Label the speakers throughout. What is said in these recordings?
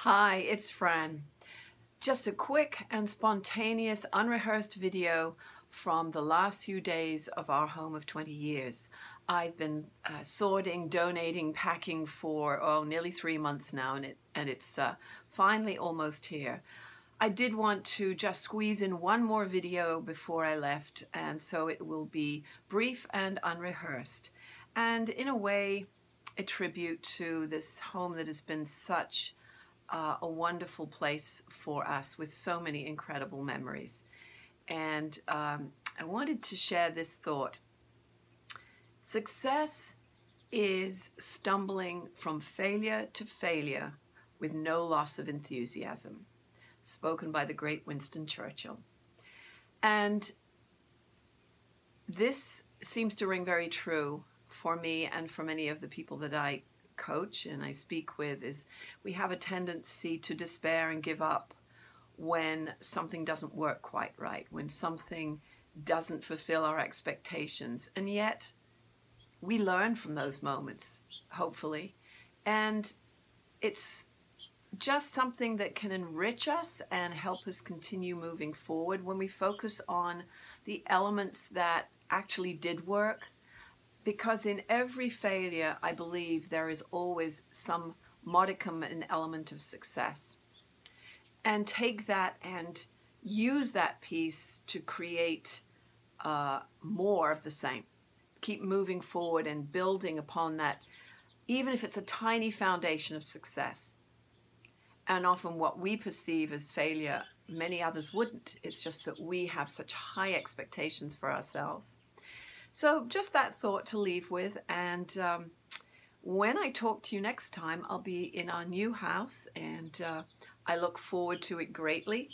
Speaker 1: Hi, it's Fran. Just a quick and spontaneous, unrehearsed video from the last few days of our home of 20 years. I've been uh, sorting, donating, packing for oh, nearly three months now, and, it, and it's uh, finally almost here. I did want to just squeeze in one more video before I left, and so it will be brief and unrehearsed. And in a way, a tribute to this home that has been such uh, a wonderful place for us with so many incredible memories. And um, I wanted to share this thought. Success is stumbling from failure to failure with no loss of enthusiasm, spoken by the great Winston Churchill. And this seems to ring very true for me and for many of the people that I coach and I speak with is we have a tendency to despair and give up when something doesn't work quite right, when something doesn't fulfill our expectations. And yet we learn from those moments, hopefully. And it's just something that can enrich us and help us continue moving forward when we focus on the elements that actually did work because in every failure, I believe there is always some modicum and element of success. And take that and use that piece to create uh, more of the same. Keep moving forward and building upon that, even if it's a tiny foundation of success. And often what we perceive as failure, many others wouldn't. It's just that we have such high expectations for ourselves. So just that thought to leave with. And um, when I talk to you next time, I'll be in our new house and uh, I look forward to it greatly.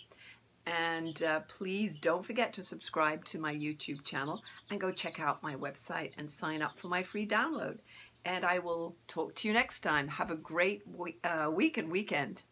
Speaker 1: And uh, please don't forget to subscribe to my YouTube channel and go check out my website and sign up for my free download. And I will talk to you next time. Have a great week, uh, week and weekend.